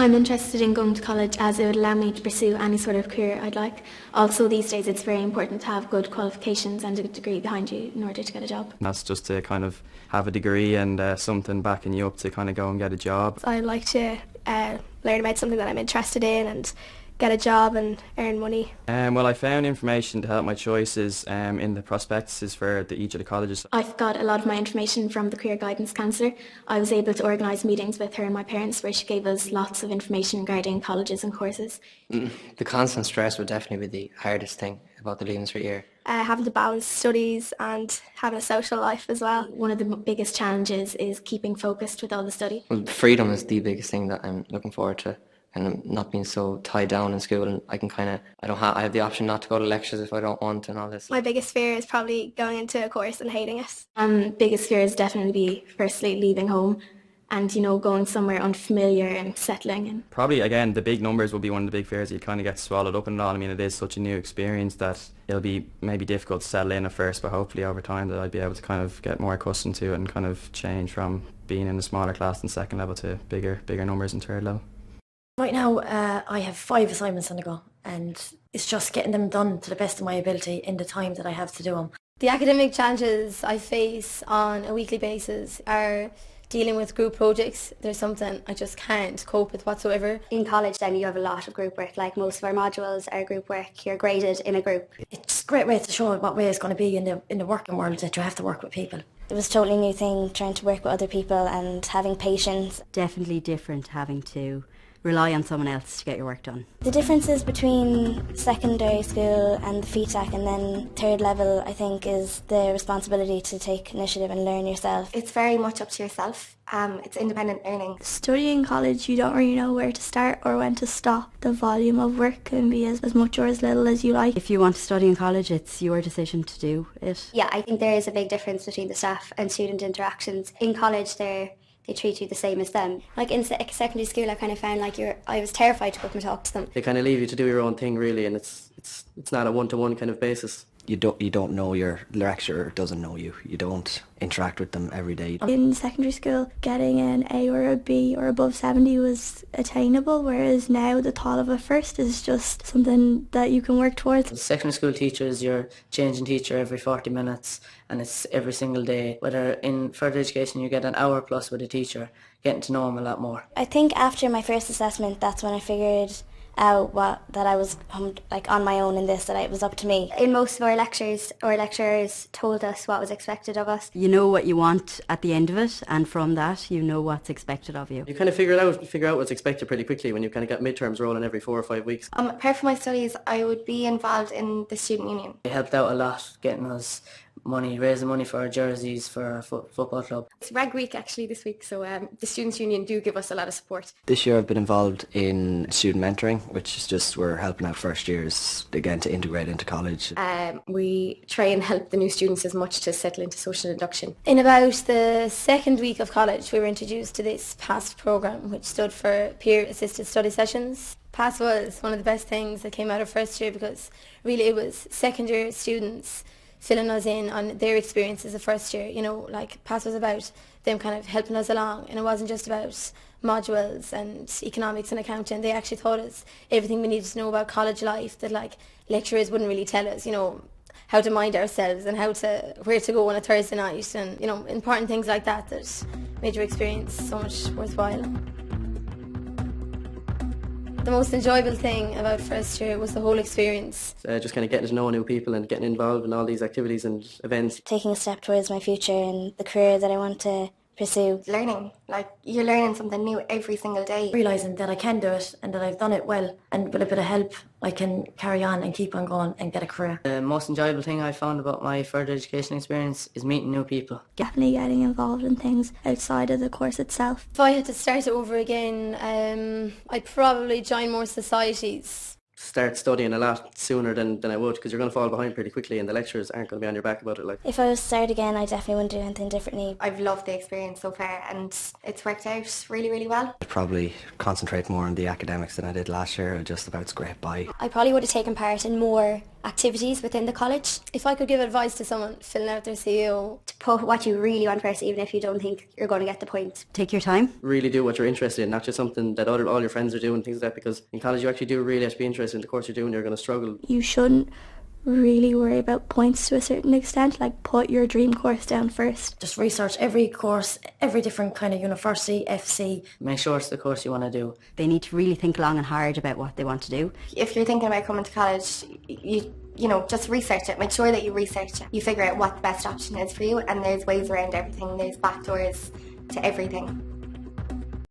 I'm interested in going to college as it would allow me to pursue any sort of career I'd like. Also these days it's very important to have good qualifications and a degree behind you in order to get a job. That's just to kind of have a degree and uh, something backing you up to kind of go and get a job. I like to uh, learn about something that I'm interested in and get a job and earn money. Um, well, I found information to help my choices um, in the prospectuses for the, each of the colleges. I've got a lot of my information from the career guidance counsellor. I was able to organise meetings with her and my parents where she gave us lots of information regarding colleges and courses. Mm, the constant stress would definitely be the hardest thing about the Leaving Cert year. Uh, having to balance studies and having a social life as well. One of the biggest challenges is keeping focused with all the study. Well, freedom is the biggest thing that I'm looking forward to and not being so tied down in school and I can kind of I don't have I have the option not to go to lectures if I don't want and all this. My biggest fear is probably going into a course and hating it. Um, biggest fear is definitely be firstly leaving home and you know going somewhere unfamiliar and settling in. Probably again the big numbers will be one of the big fears you kind of get swallowed up in it all. I mean it is such a new experience that it'll be maybe difficult to settle in at first but hopefully over time that I'd be able to kind of get more accustomed to it and kind of change from being in a smaller class in second level to bigger bigger numbers in third level. Right now, uh, I have five assignments on the go, and it's just getting them done to the best of my ability in the time that I have to do them. The academic challenges I face on a weekly basis are dealing with group projects. There's something I just can't cope with whatsoever. In college then you have a lot of group work, like most of our modules are group work, you're graded in a group. It's a great way to show what way it's going to be in the, in the working world that you have to work with people. It was a totally new thing trying to work with other people and having patience. Definitely different having to rely on someone else to get your work done. The differences between secondary school and the FETAC and then third level I think is the responsibility to take initiative and learn yourself. It's very much up to yourself. Um, it's independent learning. Studying college you don't really know where to start or when to stop. The volume of work can be as, as much or as little as you like. If you want to study in college it's your decision to do it. Yeah, I think there is a big difference between the staff and student interactions. In college they're they treat you the same as them. Like in secondary school, I kind of found like you're, I was terrified to go and talk to them. They kind of leave you to do your own thing really, and it's it's it's not a one-to-one kind of basis you don't you don't know your lecturer doesn't know you. You don't interact with them every day. In secondary school, getting an A or a B or above 70 was attainable, whereas now the thought of a first is just something that you can work towards. Secondary school teachers, you're changing teacher every 40 minutes and it's every single day. Whether in further education you get an hour plus with a teacher, getting to know them a lot more. I think after my first assessment, that's when I figured out what that I was um, like on my own in this that it was up to me. In most of our lectures, our lecturers told us what was expected of us. You know what you want at the end of it, and from that, you know what's expected of you. You kind of figure it out, figure out what's expected pretty quickly when you kind of get midterms rolling every four or five weeks. Um, apart from my studies, I would be involved in the student union. It helped out a lot getting us money, raising money for our jerseys for our fo football club. It's Rag Week actually this week, so um, the Students' Union do give us a lot of support. This year I've been involved in student mentoring, which is just we're helping out first years again to integrate into college. Um, we try and help the new students as much to settle into social induction. In about the second week of college, we were introduced to this PASS program, which stood for Peer Assisted Study Sessions. PASS was one of the best things that came out of first year because really it was second year students filling us in on their experiences of first year. You know, like PASS was about them kind of helping us along and it wasn't just about modules and economics and accounting. They actually taught us everything we needed to know about college life that like lecturers wouldn't really tell us, you know, how to mind ourselves and how to where to go on a Thursday night and you know important things like that that made your experience so much worthwhile. The most enjoyable thing about first year was the whole experience. Uh, just kind of getting to know new people and getting involved in all these activities and events. Taking a step towards my future and the career that I want to pursue. Learning, like you're learning something new every single day. Realising that I can do it and that I've done it well and with a bit of help I can carry on and keep on going and get a career. The most enjoyable thing I found about my further education experience is meeting new people. Definitely getting involved in things outside of the course itself. If I had to start it over again, um, I'd probably join more societies start studying a lot sooner than, than I would because you're going to fall behind pretty quickly and the lecturers aren't going to be on your back about it. Like If I was to start again, I definitely wouldn't do anything differently. I've loved the experience so far and it's worked out really, really well. I'd probably concentrate more on the academics than I did last year. I just about scrape by. I probably would have taken part in more activities within the college. If I could give advice to someone filling out their CAO, to put what you really want first, even if you don't think you're going to get the point. Take your time. Really do what you're interested in, not just something that other, all your friends are doing, things like that, because in college you actually do really have to be interested in the course you're doing, you're going to struggle. You shouldn't really worry about points to a certain extent, like put your dream course down first. Just research every course, every different kind of university, FC. Make sure it's the course you want to do. They need to really think long and hard about what they want to do. If you're thinking about coming to college, you you know, just research it. Make sure that you research it. You figure out what the best option is for you and there's ways around everything. There's back doors to everything.